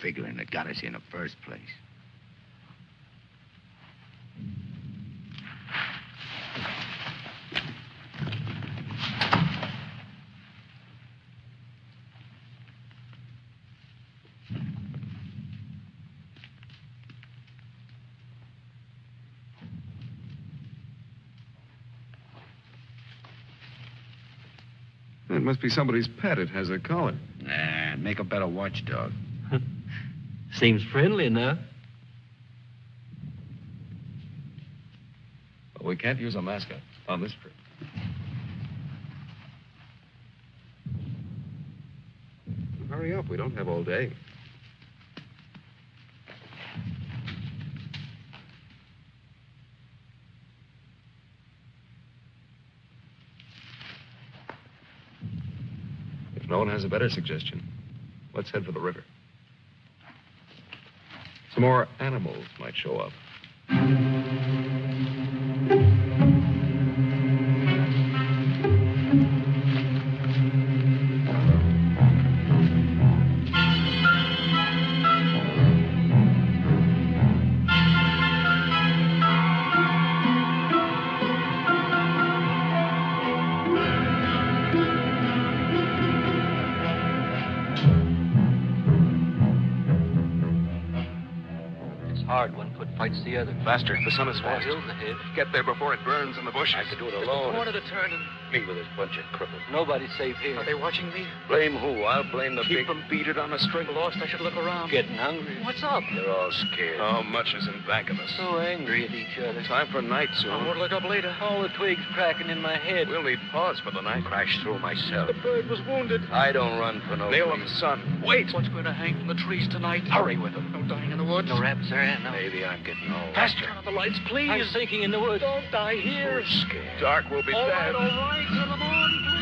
figuring that got us here in the first place. That must be somebody's pet. It has a collar. Nah, make a better watchdog. Seems friendly enough. But we can't use a mascot on this trip. Hurry up. We don't have all day. If no one has a better suggestion, let's head for the river. Some more animals might show up. Hard. One foot fights the other. Faster. The sun is Four fast. hills ahead. Get there before it burns in the bushes. I could do it Just alone. a corner to turn and Me with this bunch of cripples. nobody's safe here. Are they watching me? Blame who? I'll blame the Keep big... them beat it on a string. Lost, I should look around. Getting hungry. What's up? They're all scared. How much is in back of us? So angry at each other. Time for night soon. I'll soon. look up later. All the twigs cracking in my head. We'll need pause for the night. Crash through myself. The bird was wounded. I don't run for no Nail of the reason. sun. Wait. What's going to hang from the trees tonight? Hurry with them. No dying in the woods. No rabbits there, no. Maybe I'm getting old. Turn on the lights, please. I'm sinking in the woods. Don't die here. Scared. Dark will be All bad. right, all right. Till the morning, please.